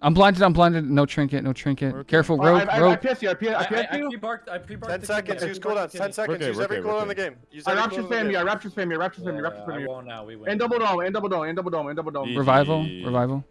I'm blinded. I'm blinded. No trinket. No trinket. Okay. Careful, I, rogue. I, I, rogue. PS you. I PS, I I, PS I, I you. pre-barked. I pre-barked. 10 seconds. kid. Use cooldowns. 10 seconds. okay, Use every okay, we're cooldown in the game. Use I every rapture cooldown in the spam you. I game. rapture spam you. I rapture spam you. Rapture Yeah, spam I you. won't now. We win. And double dome. And double dome. And double dome. And double dome. Revival. Revival.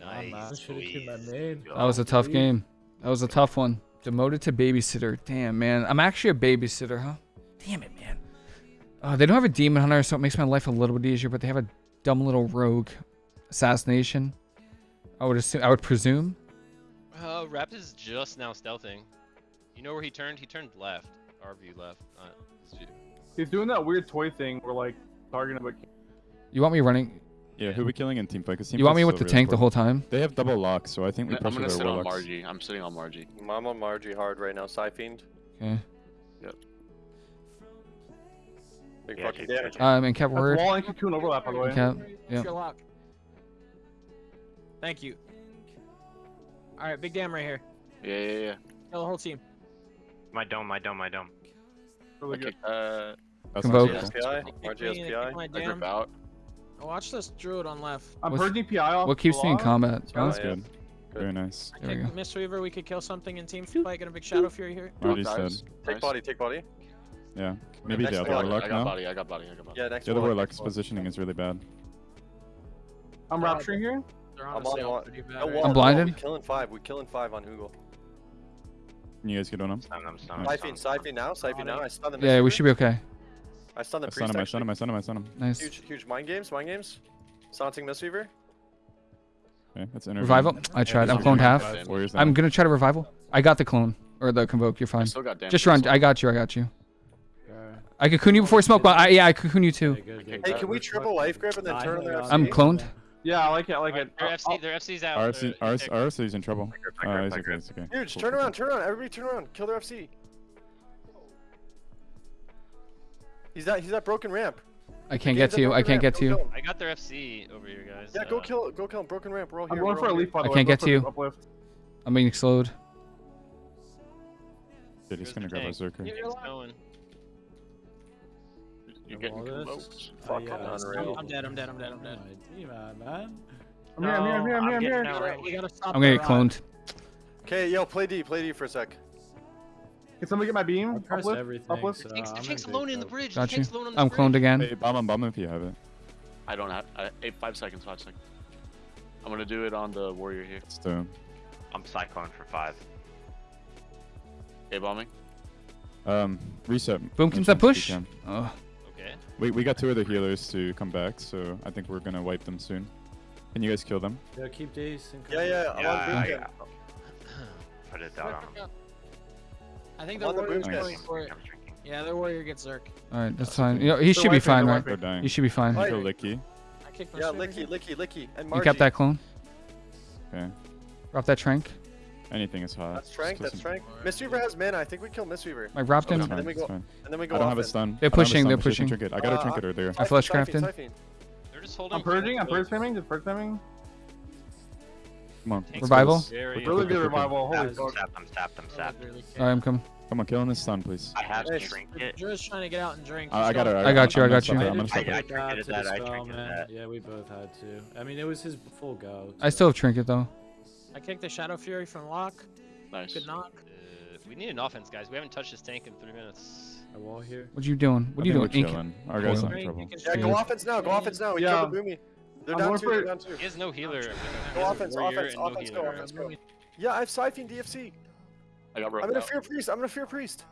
Nice. Should've killed my main. That was a tough game. That was a tough one. Demoted to babysitter. Damn, man. I'm actually a babysitter, huh? Damn it, man. Uh, they don't have a demon hunter, so it makes my life a little bit easier. But they have a dumb little rogue assassination. I would assume. I would presume. Uh, Rapt is just now stealthing. You know where he turned? He turned left. Our view left. Not his view. He's doing that weird toy thing where like targeting but You want me running? Yeah, who are we killing in team fight? 'Cause team You want me with still the really tank the whole time? They have double lock, so I think we I'm gonna their sit on. Margie. I'm sitting on Margie. I'm on Margie hard right now. Siphoned. Okay. Yep. Big Yeah, fucking take damage. Um, and cap word. wall and cocoon overlap by the way. Cap. Yeah. Sherlock. Thank you. All right, big dam right here. Yeah, yeah, yeah. Kill the whole team. My dome, my dome, my dome. Really good. Okay, uh, Convoke. not SPI. Margie Kick me in, SPI. kick my I dam. drip out. Oh, watch this druid on left. I'm What's- purging PI off. What keeps me in combat? Oh, That's yeah. good. Very nice. I There we think go. Mistweaver, we could kill something in team fight. Get a big shadow fury here. Already Nice. said. Take Nice. body. Take body. Yeah. Maybe Next the other block, warlock I got body, I got body, I got body. Yeah, next The other block, warlock's positioning is really bad. I'm rapturing here. They're I'm honestly on all wall. bad No right I'm blinded. We're killing five. We're killing five on Hugel. Can you guys get on him? Stun them, Siphon. Siphon now. Siphon now. I stunned the Yeah, we should be okay. I stunned the I priest. stun him, I stun him, I stun him, I stun him. Nice. Huge, huge mind games. Mind games. Saunting Mistweaver. Okay, that's intervene. Revival. I tried. I'm cloned half. I'm gonna try to revival. I got the clone or the convoke. You're I fine. still got damage. Just run. I got you. I got you. I cocoon you before smoke. But I, yeah, I cocoon you too. Okay, good, good. Hey, can we triple life grip and then turn on their I'm FC? I'm cloned. Yeah, I like it. I like it. Their Uh, FC, their FC's out. RC, They're- RC, RC's in trouble. I grip, I Uh, grip, he's okay, grip. he's okay. Huge. Cool, Turn around. Turn around. Everybody turn around. Kill their FC. He's that. He's that broken ramp. I can't get to you. I can't ramp, get to you. I got their FC over here, guys. Yeah, go kill. Go kill him. Broken ramp. We're all I'm going for a all leaf. By I way. can't Go get to you. Uplift. I'm being slowed. Shit, he's Here's gonna grab a tank. Zerker. Tank's going. You're getting All this? convoked. Fuck, Uh, I'm yeah, unreal. I'm dead. I'm dead. I'm dead. I'm dead. Demon, man. I'm here. I'm here. I'm here. I'm here. I'm I'm here. getting All right, we gotta stop. I'm gonna get cloned. Okay, yo, play D. Play D for a sec. Can somebody get my I beam? pressed Uplift. everything. Uplift. So Tank's, I'm tank's alone in the bridge. Got tank's you. alone on the I'm bridge. cloned again. Hey, bomb him, bomb him if you have it. I don't have. I, eight, five seconds. Five seconds. I'm gonna do it on the warrior here. It's the I'm cyclone for five. Okay, bombing. um reset. Boom, as comes that soon as we push. Oh, Okay. We we got two other healers to come back, so I think we're gonna wipe them soon. Can you guys kill them? Yeah, keep these. and Yeah, cover. yeah. I'm Yeah, on I, boot I, camp. put it down on him. I think the on the warrior's boom going camp. for it. Yeah, their warrior gets Zerk. all right, that's That's fine. okay. You know, he They're should be fine, they're right? They're dying. He should be fine. Right. Kill Licky. I kicked Yeah, licky, licky, licky, and You Margie. kept that clone. Okay. Drop that trank. Anything is hot. That's Trank. That's listen. Trank. Mistweaver has mana. I think we kill Mistweaver. I wrapped him. And then we go- And then we go I don't have a stun. They're I don't have a pushing, stun, they're but pushing. Trinket. I got a trinket right there. I flash Siphon, crafted. They're just holding. I'm purging. I'm close. purge spamming. Just purge spamming. Come on. Tank's Revival? Really good revival. Holy Yeah, I'm fuck. I'm sapped, I'm That sapped. was really All right, I'm coming. Come on, kill in this stun, please. I have Nice. to drink The it. Druid's trying to get out and drink. I, I got going- her. I got you, I got you. stop I'm I gonna stop I- I trinket that trinketed that, I spell, trinketed that. Yeah, we both had to. I mean, it was his full go. I still have trinket though. I kicked the Shadow Fury from Lock. Nice. Good knock. Uh, we need an offense, guys. We haven't touched this tank in three minutes. A wall here. What you doing? What I are you doing? we're Ink? Our guys Cool. not in trouble. Yeah, go offense now. Go offense now. We Yeah. killed the Boomy. They're down two. They're it. down two. He has no healer. He Go has offense, warrior offense, no offense, go offense, go. Yeah, I have Siphon DFC. I got I'm roped gonna out. fear priest. I'm gonna fear priest.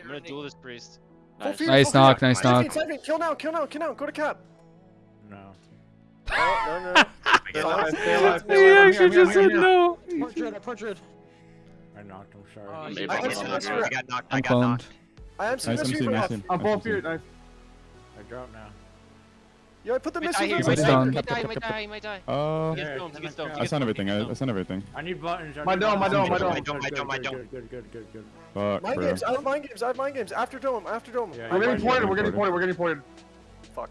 I'm gonna duel this priest. Full Nice. fear, Nice full knock, fear. nice Siphon, knock. Siphon, kill now, kill now, kill now. Go to cap. No. Oh, no, no, no. Stay alive. Stay alive. He actually just said no. Portrait, portrait. I knocked him. Oh, Sorry. you Maybe I I'm have not Siphon good. I got knocked, I I'm got cloned. knocked. I am seeing Nice this MC, fever nice off. MC. I'm full Nice fear. MC. Nice. I dropped now. Yo, I put the He might missile die, he might die, he might die, he might die, he might die. Uh, He gets stoned, he gets stoned, I gets stun stoned, everything. I, gets I stoned. stun everything. I need buttons. I My dome, my dome, my dome. My dome, my dome. Good, good, good, good, good. Fuck, Mind bro. games. I have mind games. I have mind games. After dome. After dome. Yeah, We're you getting might- ported. We're getting Ported. ported. We're getting ported. Fuck.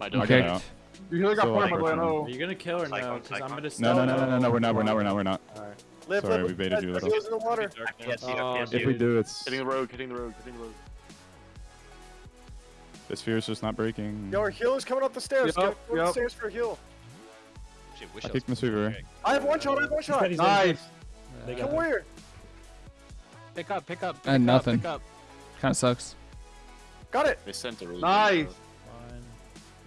My dome. Okay. Okay. Out. You healer got So, ported, by like, the way. we're you gonna kill or no? Because I'm gonna No, no, no, no, no, no, we're not, we're not, we're not, we're not. Alright. Live, Sorry, live, we baited you a little. In the water. Yes, Oh, yes, If we do, it's Hitting the rogue, hitting the rogue, hitting the rogue. the sphere's just not breaking. Yo, our healer's coming up the stairs. Yup, Get up the stairs for a heal. Shit, wish I kicked Miss pushing I have one shot. I have one shot. He's Nice. They Kill got warrior. Pick up, pick up. Pick And up, nothing. Pick up. Kind of sucks. Got it. They sent a really Nice. Fine.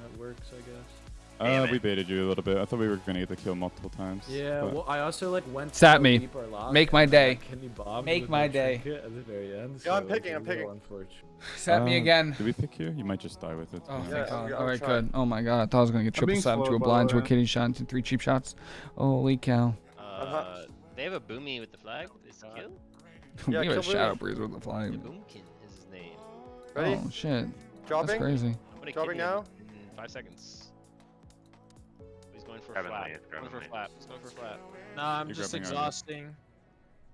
That works, I guess. Uh, Damn we baited you a little bit. I thought we were gonna get the kill multiple times. Yeah, but- well, I also like went to Sat me. deep lock, Make my day. got Kidney bombed Make my day. At the very end. Yeah, I'm picking, it's a I'm picking. little unfortunate. Set me Uh, again. Did we pick you? You might just die with it. Oh, yeah. thank Yeah, God. All right, good. Oh my God, I thought I was gonna get triple being stabbed to slow, a blind to a way. kidney shot and three cheap shots. Holy cow. Uh, they have a boomy with the flag. Is Uh, kill? we Yeah, have a kill shadow breeze with the Yeah, flag. Boomkin is his name. Ready? Oh shit, that's Dropping. crazy. Dropping now? in five seconds. He's going for a Grabbing flap. Going for a lead. flap. He's going for flap. Nah, I'm You're just exhausting.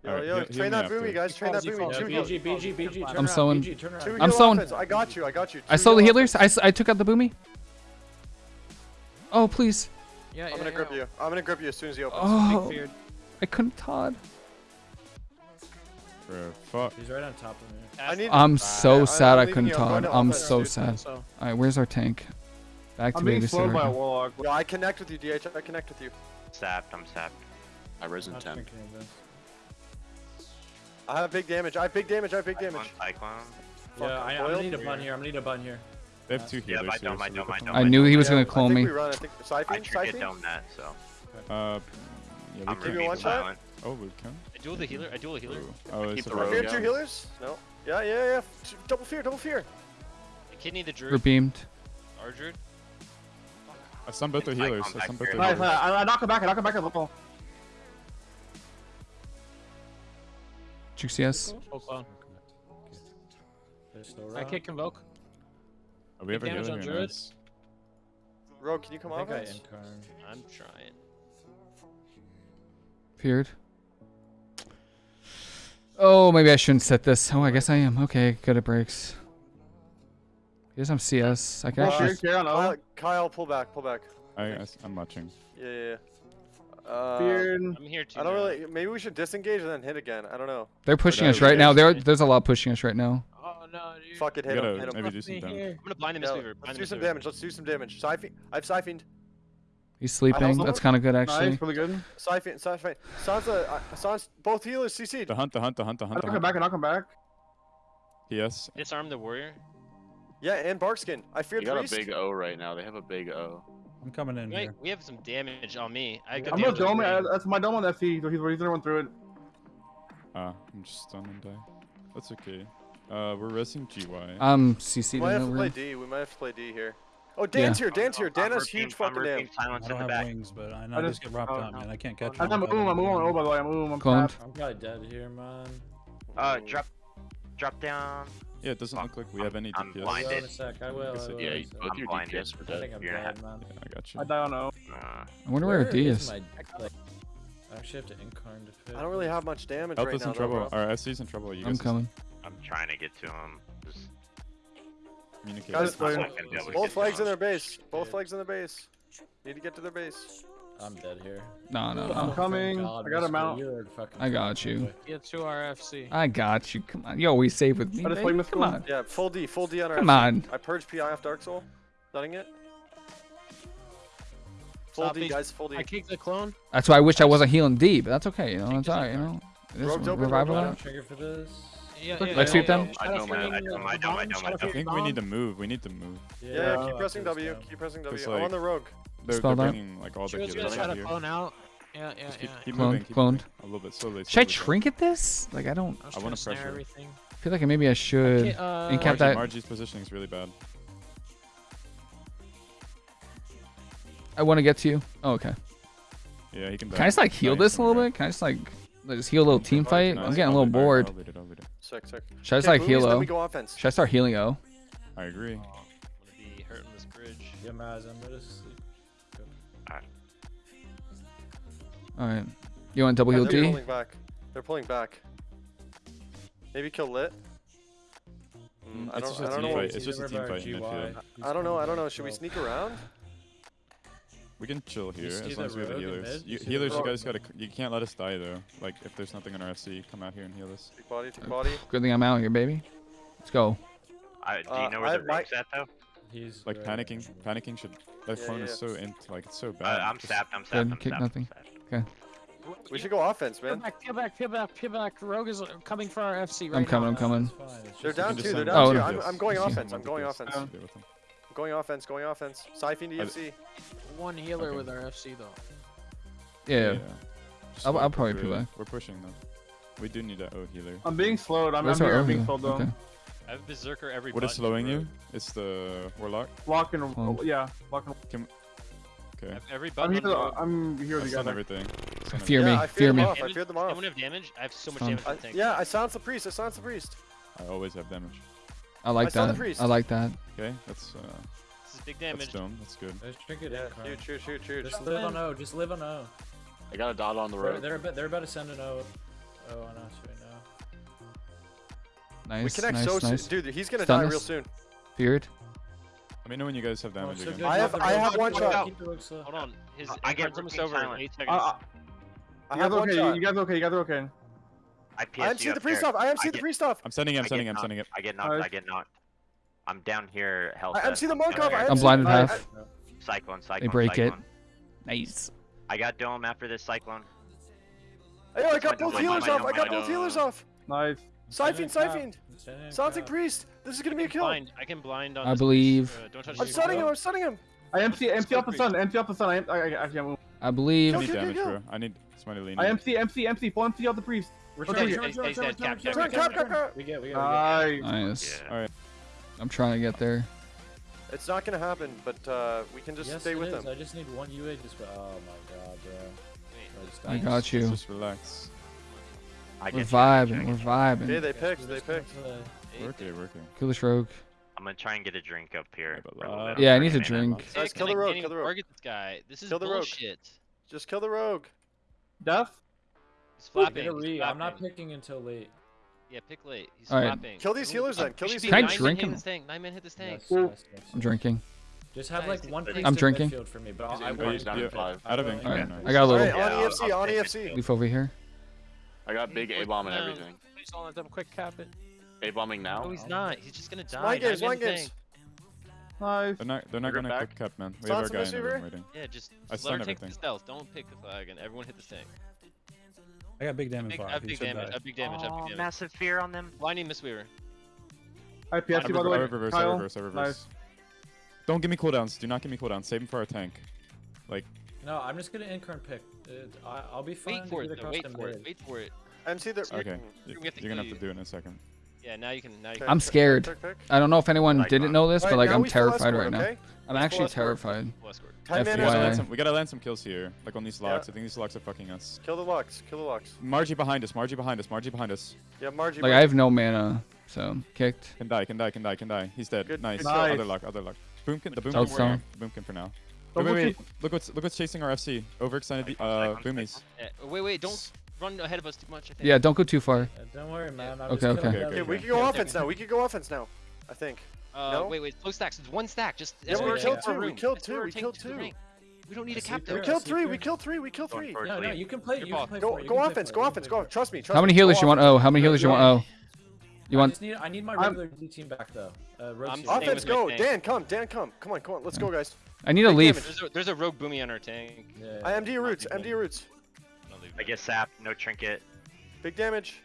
Yo, Alright, yo, heal- heal train that boomy, guys. Train that boomy. falls, Yeah, he Two falls. BG, BG, BG, I'm around, sewing. BG, turn around. Two I'm heal sewing. I got you. I got you. I saw the heal healers. I, s- I took out the boomy. Oh please. Yeah, I'm yeah, gonna yeah. grip you. I'm gonna grip you as soon as he opens. Oh, I couldn't Todd. Bro, fuck. He's right on top of me. I need. I'm so I'm sad I couldn't you. I'm going Todd. I'm so sad. All right, where's our tank? Back to I'm being slowed by a again. warlock. Yo, I connect with you, DH. I connect with you. Sapped, I'm sapped. I risen Not 10. thinking of this. I have big damage. I have big damage. I have big Cyclone, damage. Cyclone. Fuck, Yeah, I, I'm I'm gonna need a bun here. I'm gonna need a bun here. They have two Yeah, healers I here. don't, I so don't, I can- don't. I knew he was Yeah, gonna clone me. I clone think me. we run. I think I siphon. trinket Siphon. dome that, so Uh, yeah, we I'm can. Give me gonna one be shot. Oh, we can. I duel the healer. I duel the healer. Oh, Keep it's the a rogue Fear Yeah. two healers? No. Yeah, yeah, yeah. Double fear. Double fear. I kidney the druid. We're beamed. Our druid. Uh, I stunned both the Cyclone healers. I back stunned both here. the uh, healers. I, I knock him back. I knock him back at level. Juicy yes. full. They're I around. kick invoke. Oh, we ever a Big damage healer on. Druid. Nice. Rogue, can you come I think I offense? incarn. I'm trying. Feared. Oh, maybe I shouldn't set this. Oh, I guess I am. Okay, good. It breaks. Here's some CS. I can Well, actually. Fear, carry on. Kyle. Kyle, pull back. Pull back. I, I, am watching. Yeah, yeah. yeah. Uh, Fear. I'm here too. I don't now. really. Maybe we should disengage and then hit again. I don't know. They're pushing that us right now. guys- There, there's a lot pushing us right now. Oh no, dude. Fuck it, hit him. Hit him. maybe do some damage. here. I'm gonna blind him, Miss Yeah, let's Blind do some damage. Let's do some damage. Siphon. I've siphoned. He's sleeping. That's kind of good, actually. Nice. Really good. Siphon. Siphon. Sansa. Uh, Sansa. Both healers CC'd. The hunt, the hunt, the hunt, the hunt, the knock him hunt. back. I knock him back. Yes. Disarm the warrior. Yeah, and Barkskin. I feared You got a big O right now. They have a big O. I'm coming in Wait, here. we have some damage on me. I got I'm gonna damage on dome That's my dome on FC. So he's he's gonna run through it. Ah, I'm just stunned and die. That's okay. Uh, we're resing GY. I'm We might have to play. D. We might have to play D here. Oh, Dan's here. Dan's here. Dan I'm has huge fucking routine damage. I don't have back. wings, but I I know I just- just get robbed oh, out, no. man. I can't catch him. I'm him. moving. I'm moving on O by the way. I'm moving. I'm Cloned. tapped. I'm probably dead here, man. Uh, drop, drop down. Yeah, it doesn't look like we have any I'm DPS. I blind. will Blinded. in a sec. I will. I will, Yeah, in a you- sec. both I'm your blinded. DPS were I think I'm You're dead, man. Yeah, I got you. I die on O. Uh, I wonder where, D is is. my, like, I actually have to incarn to fit. I don't really have much damage Help right us in though, trouble. bro. Our SC's in trouble. You I'm guys coming. I'm trying to get to him. Just communicate. Guys, with play- us. not gonna be able to Both flags in their base. Both flags in their base. Need to get to their base. I'm dead here. No, no, oh, I'm coming. God, I got him out. you're a fucking I got you. Get to our FC. I got you. Come on. You always save with me. I just babe. played Come on. Yeah, full D. Full D on our Come FC. on. I purged PI off Dark Soul. Stunning it. Full Stop D, these- guys. Full D. I kicked the clone. That's why I wish I wasn't healing D, but that's okay. You know, Take it's alright. You know, it is Rogue's open, revival. rogue's I that. don't trigger for this. Yeah, Let's yeah. Let's yeah, sweep them. I Shadow don't, man. Flame, I don't, I don't, I bomb, don't, I Shadow don't. I Flame think we need to move. We need to move. Yeah, Yeah, uh, keep pressing W. Keep pressing It's W. I'm on the rogue. They're, Spell they're bringing like all the She was gonna try out to here. clone out. Yeah, yeah, Just keep, yeah. keep Clone, moving. Keep cloned. moving. A little bit slowly. Should I slowly, trinket this? Like I don't. I, I wanna pressure. everything. I feel like maybe I should. Okay, uh, and Margie, that- Margie's positioning is really bad. I want to get to you. Oh, okay. Yeah, he can. Can I just like heal Nice, this a little bit? Can I just like like, just heal a little team fight? Nice. I'm getting a I'll little lead I'll bored. lead it, I'll lead it. Sick, sick. Should I just like heal Then O? go offense. Should I start healing O? I agree. I'm gonna be hurting this bridge. Yeah, Maz, I'm gonna sleep. All right. You want double heal G? They're pulling back. They're pulling back. Maybe kill lit. Mm, mm I don't, I don't know. Fight. It's just a team fight. I don't know. I don't know. Should we sneak around? We can chill here as long as we have the healers. You, healers, you guys gotta. You can't let us die though. Like if there's nothing on our FC, come out here and heal us. Take body, take body. Good thing I'm out here, baby. Let's go. Uh, do you uh, know where uh, the room's at though? He's like panicking. Panicking should. That yeah, phone yeah. is so int. Like it's so uh, bad. Uh, I'm sapped. I'm sapped. I'm sapped. Kick nothing. I'm sapped. Okay. We should go offense, man. Peel back, peel back, peel back, peel back. Rogue is uh, coming for our FC right I'm coming, now. I'm coming. They're down two, they're down oh, two. I'm, I'm going offense, I'm going offense. I'm going offense, going offense. Siphon to FC. One healer okay. with our FC, though. Yeah. yeah. I'll, I'll probably peel back. We're pushing, though. We do need an O healer. I'm being slowed. I'm, Where's I'm being slowed, though. Okay. I have Berserker every What is slowing bro. you? It's the Warlock? Lock and... Oh. Yeah. Lock and... Can, Okay. Every I'm here, the, I'm here with you everything. Fear, fear me. Yeah, I fear, fear me. I fear them off. Anyone have damage? I have so much um, damage. I, I yeah, I silence the priest. I silence the priest. I always have damage. I like I that. I like that. Okay, that's. Uh, this is big damage. That's stone. That's good. Just drink it. Yeah, shoot, shoot, shoot, shoot. Just live on O. Just live on O. I got a dot on the road. They're, they're, they're about to send an O, o on us right now. Nice. We connect nice, so nice. soon, dude. He's gonna Stun die us. real soon. Beard. Let me know when you guys have oh, damage again. I have, I have one shot. Uh, Hold on, his I get almost over in eight seconds. I have one. You guys okay? You guys okay? I'm seeing the free stuff. I am seeing the free stuff. I'm sending it. I'm sending it. I'm sending it. I get knocked. I get knocked. I'm down here. Health. I'm seeing the Markov. I'm blinded half. Cyclone. Cyclone. They break it. Nice. I got dome after this cyclone. Hey, I got both healers off. I got both healers off. Nice. Siphoned. Siphoned. Something priest. This is gonna be a kill. Blind. I can blind on. I believe. Uh, I'm stunning him. I'm stunning him. I empty, empty off the sun. Empty off the sun. I, I, I, I can't move. I believe. I need damage, bro. I need somebody leaning. I empty, empty, empty. Full empty out the priest. We're trying to get dead. Cap, cap, cap, cap. We get, we get. Nice. All right. I'm trying to get there. It's not gonna happen, but uh, we can just yes, stay with is. them. I just need one UA. Just. Oh my god, bro. I, I got you. Just relax. I we're vibing. We're vibing. Yeah, they picked. They picked. Working, working. Coolish Rogue. I'm gonna try and get a drink up here. Yeah, I need a drink. Guys, kill the rogue, kill the rogue. Target this guy. This is kill the bullshit. Rogue. Just kill the rogue. Duff? He's flapping. He's flapping. I'm not picking until late. Yeah, pick late. He's All right. flapping. Kill these healers then. Kill these healers. Can I drink him? Nine men hit this tank. Yes, yes, yes, I'm drinking. Just have like one I'm drinking. for me, but I want to five. Out of All right. I got a little. Right, on EFC, on EFC. Leaf over here. I got big A-bomb and uh, everything. Please don't let them quick cap it. A bombing now? No, he's not. He's just gonna die. Wangers, Wangers. Five. They're not. They're not gonna back. quick cut, man. We Start have our guy in the room waiting. Yeah, just, just let her take everything. the stealth. Don't pick the flag, and everyone hit the tank. I got big damage. Uh, I have uh, big, damage. I have big damage. I have big damage. Massive fear on them. Blinding Mistweaver. I PST by the way. I reverse. Kyle. I reverse. I reverse. Nice. Don't give me cooldowns. Do not give me cooldowns. Save them for our tank. Like. No, I'm just gonna incarn pick. I, will be fine. Wait for it. Wait for it. Wait for it. MC the. Okay. You're gonna have to do it in a second. Yeah, now you can. Now you can I'm scared. Pick, pick, pick. I don't know if anyone like, didn't uh, know this, right, but like I'm terrified escort, right now. I'm let's actually terrified. FYI. We gotta land some kills here, like on these locks. Yeah. I think these locks are fucking us. Kill the locks. Kill the locks. Margie behind us. Margie behind us. Margie behind us. Yeah, Margie. Like I have no mana, so kicked. Can die. Can die. Can die. Can die. He's dead. Good, nice. Good. Other lock. Other lock. Boomkin. The boomkin. Working. Boomkin for now. Wait, wait, wait. Look what's look what's chasing our FC. Overextended uh, boomies. Wait, wait, don't run ahead of us too much. Yeah, don't go too far. Yeah, don't worry, man. I'm okay, okay. okay, okay. we can go offense now. We can go offense now. I think. Uh, no? Wait, wait. Slow stacks. It's one stack. Just. Yeah, we, killed two. we killed two. We killed two. We don't need a captain. We killed three. We killed three. We killed three. No, no. You can play. You can play go, go offense. Go offense. Go. Trust me. How many healers you want? Oh, how many healers you want? Oh. You want? I, need, I need my regular i team back though. Uh, offense, go! Dan, come! Dan, come! Come on, come on! Let's go, guys. I need a leaf. There's a, there's a rogue boomy on our tank. Yeah, yeah. I MD your roots. MD your roots. I get SAP. no trinket. Big damage.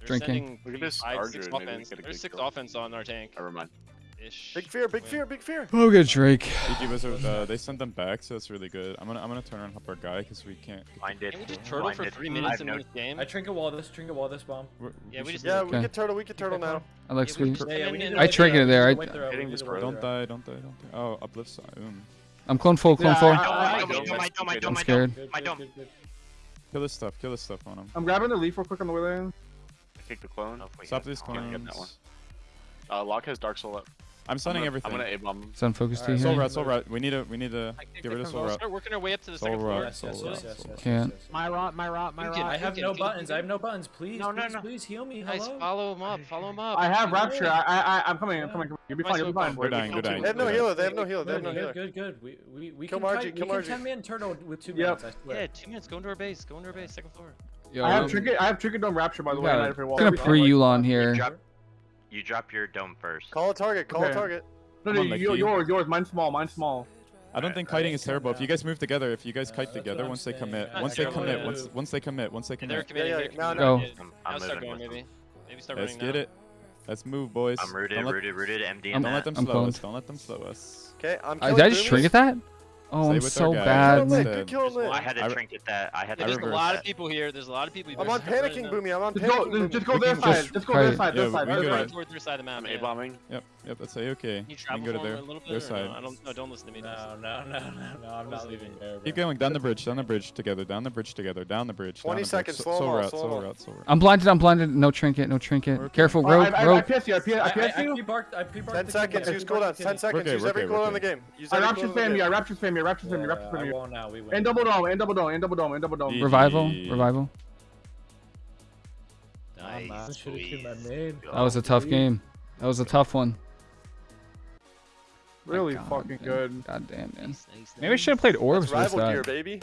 They're Drinking. Look at this five, six offense. There's six kill. offense on our tank. Never mind. Ish. Big fear, big fear, big fear. Oh, good Drake. Wizard, uh, they sent them back, so that's really good. I'm gonna, I'm gonna turn around and help our guy because we can't. Blinded. Can we just turtle for three minutes in no... this game? I trinket wall this, trinket wall this bomb. We're, yeah, we, we just. Yeah, we can turtle, we can turtle now. I like sweet. Yeah, I trinket it there. I. Hitting this don't die, don't die, don't die. Oh, uplift. I'm clone four. clone four. I'm scared. Kill this stuff, kill this stuff on him. I'm grabbing the leaf real quick on the way there. I take the clone. Stop these clones. Get that one. Uh, Locke has Dark Soul up. I'm stunning everything. I'm gonna A-bomb. Sun focus Alright, T Soul here. Rat, Soul Rot. We need to, we need to I think get rid of Soul can Rat. start working our way up to the Soul second floor. Rat. Yes, yes, Soul yes, yes, Soul yes, Can't. yes, yes. My rot, my rot, my rot. I have no him, get him, buttons. I have no buttons. Please, No, no, please, no. please heal me. Guys, Hello. follow him up. Follow him up. I have Rapture. I. I, I, I'm coming. I'm coming. You'll be fine. You'll be fine. We're dying, we're dying. They have no healer. They have no healer. They have no healer. good, good. We we we can fight- kill we Margie. can ten man turtle with two minutes. Yeah, two minutes. Go into our base. Go into our base. Second floor. Yo, I have um, trinket. I have trinket dome Rapture by the way. got Right a- for your wall. gonna pre Yulon You here. Drop, you drop your dome first. Call a target. Call a target. No, no, on, you, yours, yours. Mine's small. Mine's small. I don't Alright, think kiting is calm terrible. If you guys move together, if you guys Uh, kite that's what together, I'm once they commit, Yeah, once they commit, gonna once once they commit, once they They're commit. committing. yeah, they're now- committing. Go. Yeah, I'm, Now I'm start moving going, maybe. Maybe start Let's get now. it. Let's move, boys. I'm rooted, let, rooted, rooted. MD don't let them I'm slow us. Don't let them slow us. Okay, I'm Uh, did I just boomies. trinket that? Oh, Stay I'm so bad. Good killing lit. Instead. Good killing lit. I had to I- trinket that. I had to There's a lot that. of people here. There's a lot of people. I'm on panicking. Boomy. I'm on Just go, panicking, just, Boomy. just go We their can side. just Just go kite their it. side. Yeah, Their side. we Their can side. go Towards their side of the map. I'm yeah. A-bombing. Yep, yep. That's a okay. Can you can travel go to their a little bit? their side. No, I don't. No, don't listen to me. Don't. No, no, no, no, no. I'm not leaving there. Bro. Keep going down the bridge, down the bridge together, down the bridge together, down the bridge. 20 down the seconds, Bridge. slow 'em soul all, route, slow 'em soul all. route, soul route. I'm blinded. I'm blinded. No trinket. No trinket. Okay. Careful. Alright, Rope. I, I, I Rope. PS you. I PS, I I, I, PS I you. pre-barked, I pre-barked 10 seconds. Use pre-barked cooldowns. the 10 seconds. Use every cooldown in the game. Use I every rapture cooldown in the spam you. I rapture spam you. Rapture spam you. Yeah, Rapture spam you. now. We win. And double dome. And double dome. And double dome. And double dome. Revival. Revival. Nice. Should have killed my main. That was a tough game. That was a tough one. Really God, fucking man. good. God damn, man. Nice, nice, Maybe I should have played orbs That's with rival gear, baby.